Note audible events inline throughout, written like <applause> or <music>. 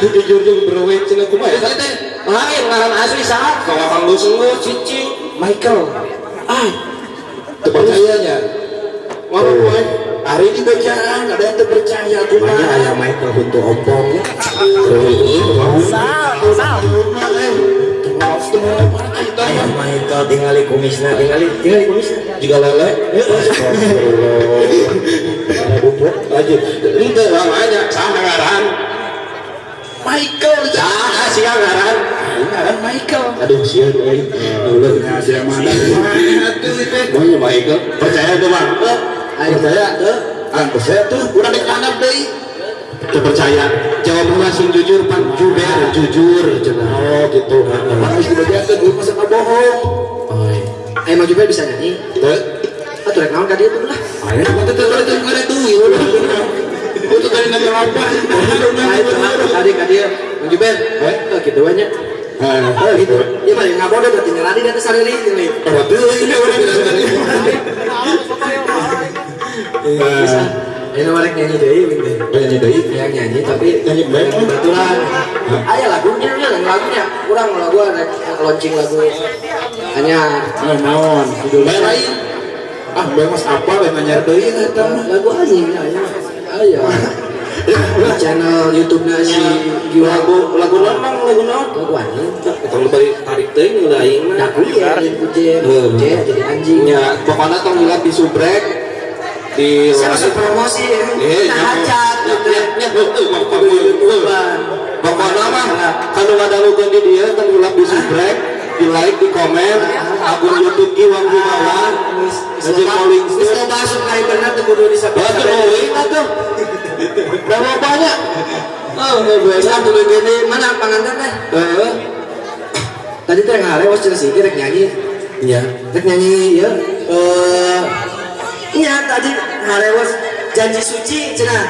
jujur jeung berwet cenah kumaha eta teh lain ngaran asli saha kalau kang lu cici Michael. Ah. Terpercayanya ngomong gue hari bacaan ada yang terpercaya Makanya ayah Michael untuk ompong ya. Ayah Michael tinggali kumisna, tinggali tinggali kumisna. juga lele. Ada bubuk. lanjut. Itu namanya sama Michael. Saha sih ngaran ngaran Michael. Aduh sian euy ulah sia mana? Pokoknya Michael. Percaya tuh bang. Ayo percaya tuh. Ah percaya tuh. Udah dikanap deh percaya. Jawab langsung jujur pan jujur jujur. Cenah oh gitu. Harus dibagiakan gue masa bohong. Ayo mau juga bisa nyanyi. Tuh. Ah, tuh rek naon ka dieu tuh lah. Ayo, itu tuh itu tadi? Ah, ka eh gitu banyak. Oh gitu. Iya ngabon deh berarti dan. Betul, ini. Ini gitu. Lagu rek launching lagu. Hanya Ah. Ah, ya ya. Aya. Channel YouTube-nya si Giwa Lagu lagu naon Mang? lagu naon? lagu anjing. Tong bari tarik teuing nu aing mah. Jadi kucing, Heuh. kucing jadi anjing. Nya, pokoknya tong lihat di subrek di masih promosi, Eh, nah hajat, gitu ya. heuh mah Pokoknya mah kalau ada lugu di dia kan ulap di subscribe, di like, di komen, akun YouTube Ki Bisa biasa. dulu gini, mana pangantar teh? Eh, Tadi teh ngare was cenah sih rek nyanyi. iya. Rek nyanyi ya. Eh Iya tadi ngare was janji suci cenah.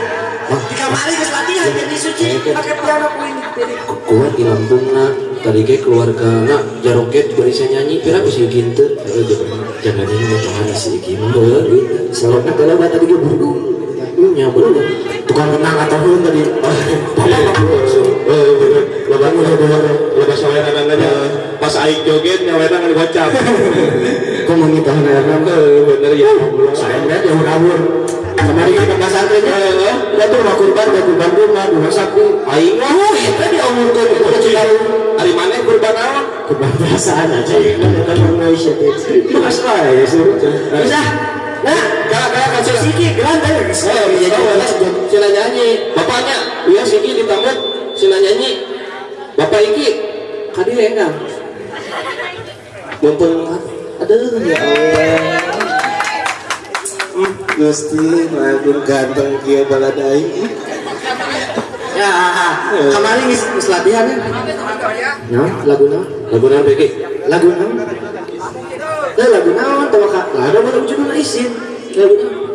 Di kamari geus latihan janji suci pakai piano kuing jadi. Kuat di Lampung nak, tadi ke keluarga nak jaroket bisa nyanyi, pira bisa gitu. Jangan nyanyi mau Tuhan sih gimana? Kan kalau tadi gue buru. Nya bener. Tukang atau hun tadi. Lepas lepas saweran nanya pas aing joget nyaweta ngan gocap. Kok mau minta anak Bener ya. Saya lihat yang kabur. Kemarin kita pesantrennya, ya tuh mau kurban, ya kurban rumah, dua saku. Aing mah itu diomongkan itu kecil Hari mana kurban naon? Kurban perasaan aja, kan kan Malaysia itu. Mas lah ya sih. Bisa, nah, Siki, geran tadi. Oh, iya, iya, sila nyanyi. Bapaknya, iya Siki ditambut, sila nyanyi. Bapak Iki, Kadi enggak. mumpung aduh ya Allah. Gusti, lagun ganteng kia baladai. Ya, kemarin ngis ngis latihan ya. Nah, lagu naon? Lagu naon Beki? Lagu naon? Eh, lagu naon? Tahu kak? Ada baru judul isin. Lagu naon?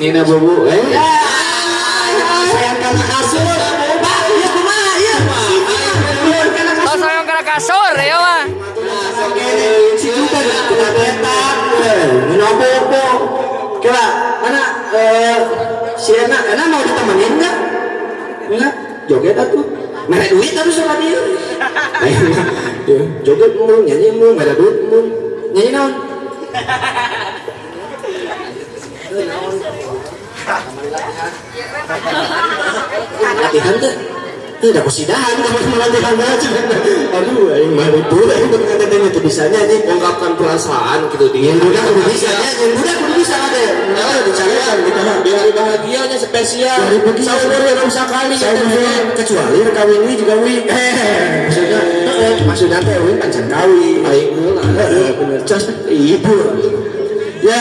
Nina Bobo, eh? Sayang karena kasur. Pak, iya iya. Karena kasur. Oh, sayang kena kasur ya mah. betak menobobo kira mana eh si Ena Ena mau ditemenin nggak? Nggak? Joget atuh. Mereka duit terus sama dia. <laughs> Joget mulu nyanyi mulu mereka duit mulu. Nyanyi naon latihan tuh udah kusidahan teman-teman latihan aja. Aduh, aing mah itu katanya itu bisa nyanyi. Ungkapkan perasaan gitu dia. Yang budak kudu bisa nyanyi, yang budak kudu bisa ada. Nah, dicarikan gitu mah. Di hari bahagianya spesial. Saumur yang usah kali. Bener, kecuali kawin ini juga wi. Maksudnya, maksudnya teh wi. Aing heula. Eh, bener, cos ibu. Ya,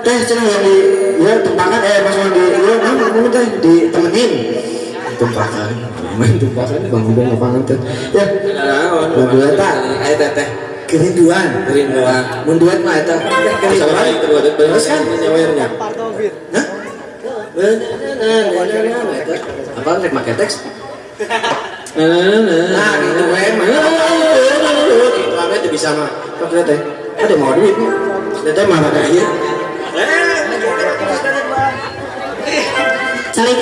teh cenah yang di ya tempakan eh maksudnya di ya nah, ngomong teh ditemenin. Tempakan, main tempakan bang ngomong lapangan teh. Ya, lagu eta Ayo teteh. kerinduan. Kerinduan. Mun duet mah eta kerinduan. Terus kan nyawernya. Hah? Apa rek make teks? Nah, gitu we mah. Itu apa itu bisa mah. Kok kita teh? Ada mau duit teh mah ada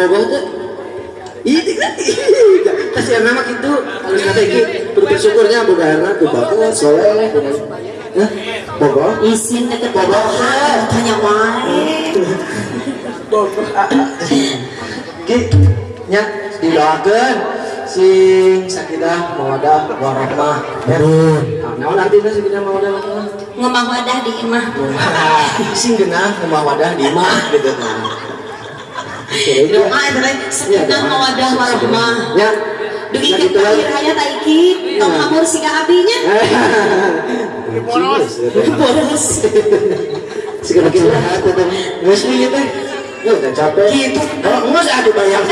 Bogor tuh itu kan kasih yang nama gitu. Harus kata gitu bersyukurnya bogarna tuh bagus soleh? Bogor Isin Bogor. Tanya wae. Ki nya didoakeun sing sakidah mawadah warahmah ya naon artinya sakidah mawadah warahmah Ngomong wadah di imah. sing genah rumah wadah di imah gitu Doa itu teh sekitar mawadah warahmah. ya Dugi Nah, ke aiki, tong hamur si abinya. <laughs> boros <laughs> Boros. Sekarang kita teh. Ya udah capek. Gitu. Kalau enggak ada bayar.